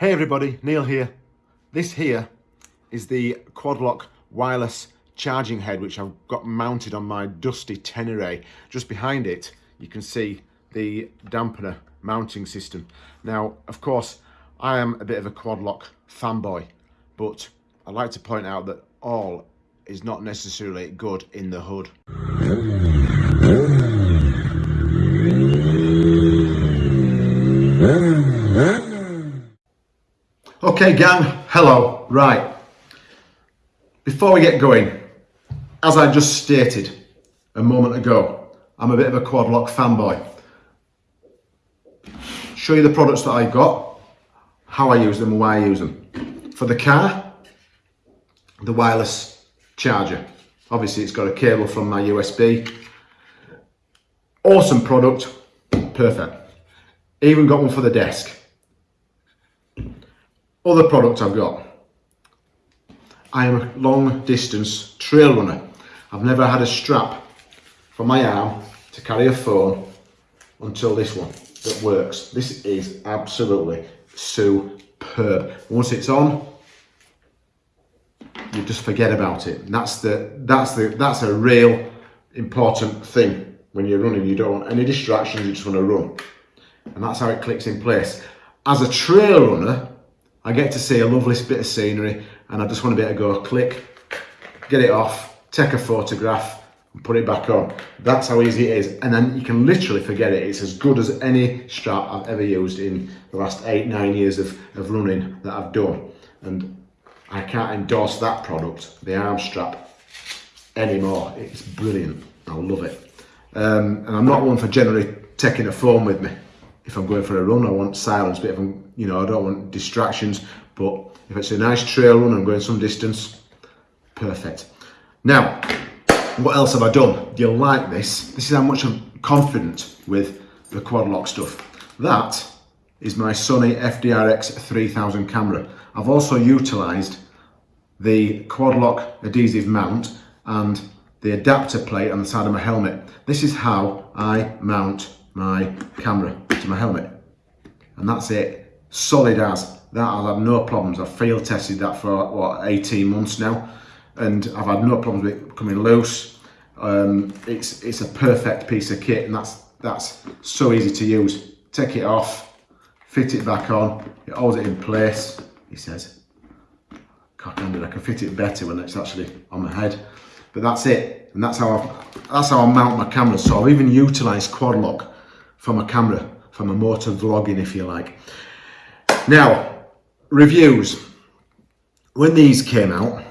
Hey everybody, Neil here. This here is the Quadlock wireless charging head which I've got mounted on my dusty Tenere. Just behind it you can see the dampener mounting system. Now of course I am a bit of a Quadlock fanboy but I'd like to point out that all is not necessarily good in the hood. Okay gang, hello, right. Before we get going, as I just stated a moment ago, I'm a bit of a quad lock fanboy. Show you the products that I got, how I use them and why I use them. For the car, the wireless charger. Obviously it's got a cable from my USB. Awesome product, perfect. Even got one for the desk. Other products I've got. I am a long distance trail runner. I've never had a strap for my arm to carry a phone until this one that works. This is absolutely superb. Once it's on, you just forget about it. And that's the that's the that's a real important thing when you're running. You don't want any distractions, you just want to run. And that's how it clicks in place. As a trail runner, I get to see a lovely bit of scenery and I just want to be able to go click, get it off, take a photograph and put it back on. That's how easy it is. And then you can literally forget it. It's as good as any strap I've ever used in the last eight, nine years of, of running that I've done. And I can't endorse that product, the arm strap, anymore. It's brilliant. I love it. Um, and I'm not one for generally taking a phone with me if I'm going for a run, I want silence, but if I'm, you know, I don't want distractions, but if it's a nice trail run, I'm going some distance, perfect. Now, what else have I done? You'll like this. This is how much I'm confident with the quad lock stuff. That is my Sony FDRX 3000 camera. I've also utilised the quad lock adhesive mount and the adapter plate on the side of my helmet. This is how I mount my camera to my helmet. And that's it. Solid as. That I've had no problems. I've field tested that for what 18 months now and I've had no problems with it coming loose. Um, it's it's a perfect piece of kit and that's that's so easy to use. Take it off, fit it back on, it holds it in place, he says. Cockhanded, I can fit it better when it's actually on my head. But that's it. And that's how I that's how I mount my camera. So I've even utilised quad lock for a camera, from a motor vlogging if you like. Now, reviews. When these came out,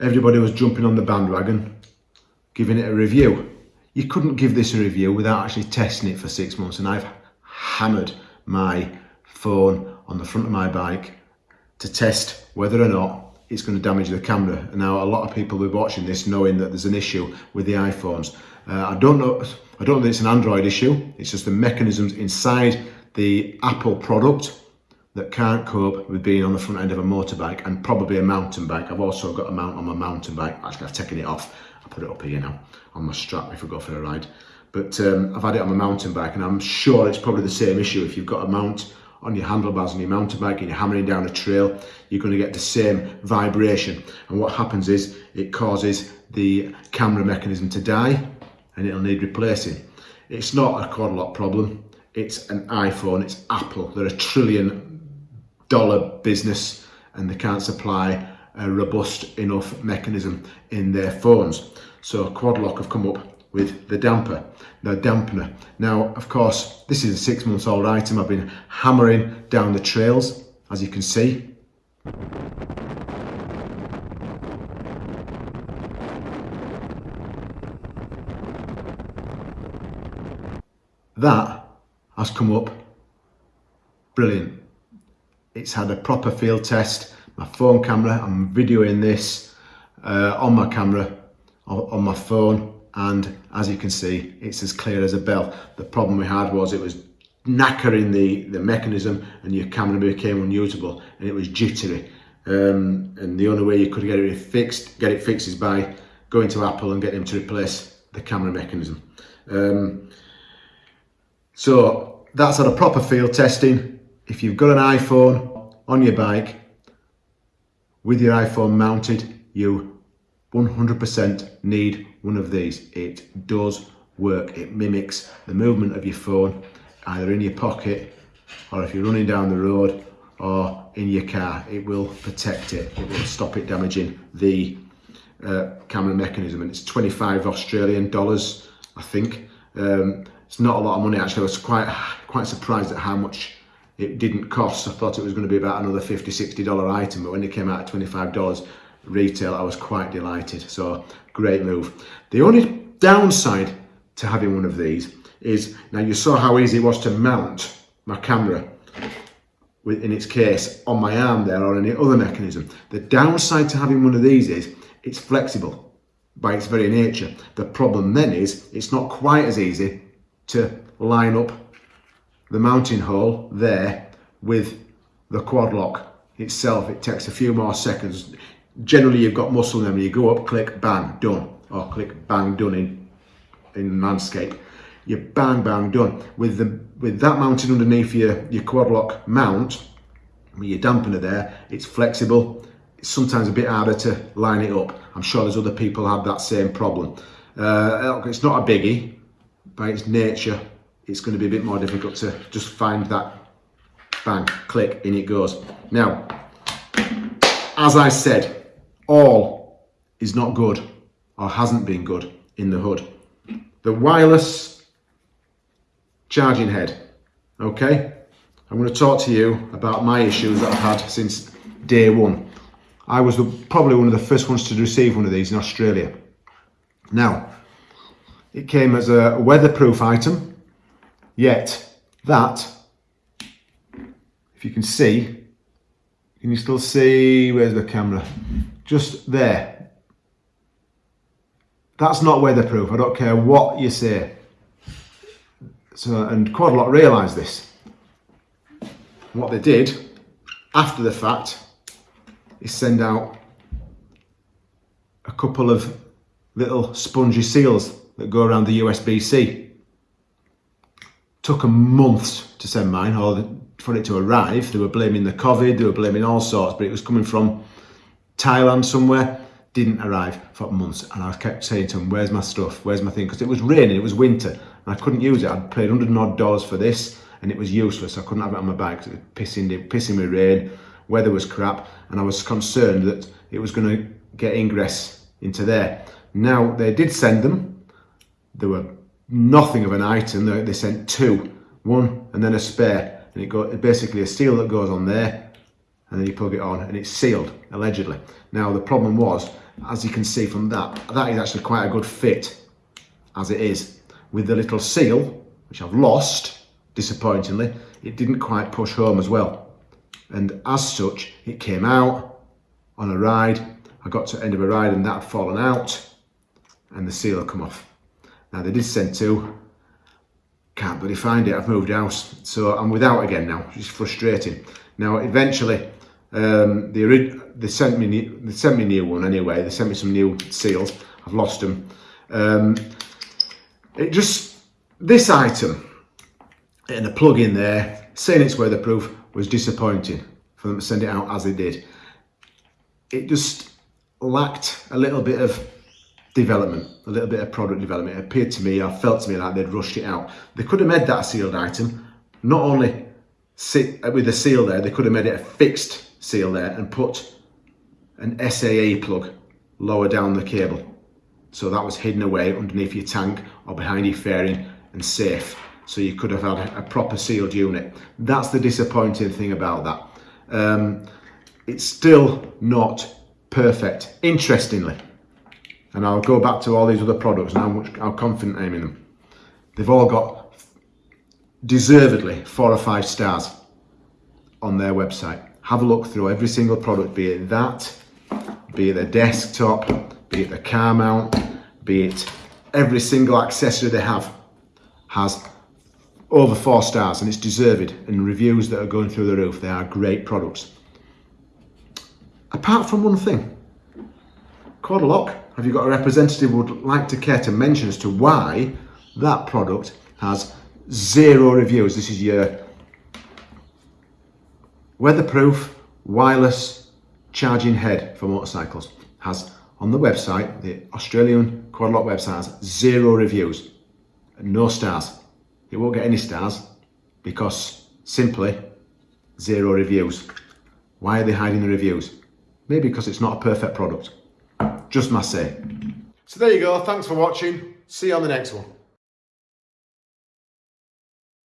everybody was jumping on the bandwagon, giving it a review. You couldn't give this a review without actually testing it for six months and I've hammered my phone on the front of my bike to test whether or not it's going to damage the camera. And now a lot of people will be watching this knowing that there's an issue with the iPhones. Uh, I don't know I don't think it's an Android issue. It's just the mechanisms inside the Apple product that can't cope with being on the front end of a motorbike and probably a mountain bike. I've also got a mount on my mountain bike. Actually, I've taken it off. I put it up here now on my strap if I go for a ride. But um, I've had it on my mountain bike and I'm sure it's probably the same issue. If you've got a mount on your handlebars on your mountain bike and you're hammering down a trail, you're going to get the same vibration. And what happens is it causes the camera mechanism to die and it'll need replacing. It's not a quad lock problem, it's an iPhone, it's Apple. They're a trillion dollar business and they can't supply a robust enough mechanism in their phones. So quad lock have come up with the damper, the dampener. Now, of course, this is a six months old item. I've been hammering down the trails, as you can see. That has come up brilliant. It's had a proper field test. My phone camera, I'm videoing this uh, on my camera, on my phone, and as you can see, it's as clear as a bell. The problem we had was it was knackering the, the mechanism and your camera became unusable and it was jittery. Um, and the only way you could get it fixed, get it fixed is by going to Apple and getting them to replace the camera mechanism. Um, so that's had a proper field testing if you've got an iPhone on your bike with your iPhone mounted, you 100% need one of these. It does work. It mimics the movement of your phone, either in your pocket or if you're running down the road or in your car. It will protect it. It will stop it damaging the uh, camera mechanism. And it's 25 Australian dollars, I think. Um, it's not a lot of money actually. I was quite quite surprised at how much it didn't cost. I thought it was going to be about another 50 60 dollar item, but when it came out at 25 dollars retail, I was quite delighted. So great move. The only downside to having one of these is now you saw how easy it was to mount my camera in its case on my arm there or any other mechanism. The downside to having one of these is it's flexible by its very nature. The problem then is it's not quite as easy to line up the mounting hole there with the quad lock itself. It takes a few more seconds. Generally you've got muscle memory. You go up, click, bang, done. Or click, bang, done in, in Manscaped you bang bang done with the with that mounted underneath your your quad lock mount with your dampener there it's flexible it's sometimes a bit harder to line it up i'm sure there's other people have that same problem uh, it's not a biggie by its nature it's going to be a bit more difficult to just find that bang click in it goes now as i said all is not good or hasn't been good in the hood the wireless charging head. Okay, I'm going to talk to you about my issues that I've had since day one. I was the, probably one of the first ones to receive one of these in Australia. Now, it came as a weatherproof item, yet that, if you can see, can you still see, where's the camera? Just there. That's not weatherproof, I don't care what you say. So, and quite a lot realised this. What they did after the fact is send out a couple of little spongy seals that go around the USB-C. Took a month to send mine or for it to arrive. They were blaming the COVID, they were blaming all sorts, but it was coming from Thailand somewhere. Didn't arrive for months and I kept saying to them, where's my stuff? Where's my thing? Because it was raining it was winter and I couldn't use it. I'd paid 100 odd dollars for this and it was useless. I couldn't have it on my bike because it was pissing, pissing with rain. Weather was crap and I was concerned that it was going to get ingress into there. Now they did send them there were nothing of an item they, they sent two one and then a spare and it got basically a seal that goes on there and then you plug it on and it's sealed allegedly now the problem was as you can see from that, that is actually quite a good fit as it is. With the little seal, which I've lost, disappointingly, it didn't quite push home as well. And as such, it came out on a ride. I got to the end of a ride and that had fallen out and the seal had come off. Now they did send two, can't bloody find it, I've moved house. So I'm without again now, which is frustrating. Now eventually, um, the, they sent me they sent me new one anyway. They sent me some new seals. I've lost them. Um, it just this item and the plug in there saying it's weatherproof was disappointing for them to send it out as they did. It just lacked a little bit of development, a little bit of product development. It appeared to me, I felt to me like they'd rushed it out. They could have made that a sealed item, not only sit with the seal there, they could have made it a fixed seal there and put an SAE plug lower down the cable. So that was hidden away underneath your tank or behind your fairing and safe. So you could have had a proper sealed unit. That's the disappointing thing about that. Um, it's still not perfect, interestingly. And I'll go back to all these other products and how, much, how confident I am in them. They've all got deservedly four or five stars on their website have a look through every single product, be it that, be it the desktop, be it the car mount, be it every single accessory they have has over four stars and it's deserved and reviews that are going through the roof. They are great products. Apart from one thing, Quadlock, have you got a representative who would like to care to mention as to why that product has zero reviews? This is your weatherproof, wireless charging head for motorcycles. Has on the website, the Australian Quadlock website has zero reviews, no stars. It won't get any stars because simply zero reviews. Why are they hiding the reviews? Maybe because it's not a perfect product. Just my say. So there you go. Thanks for watching. See you on the next one.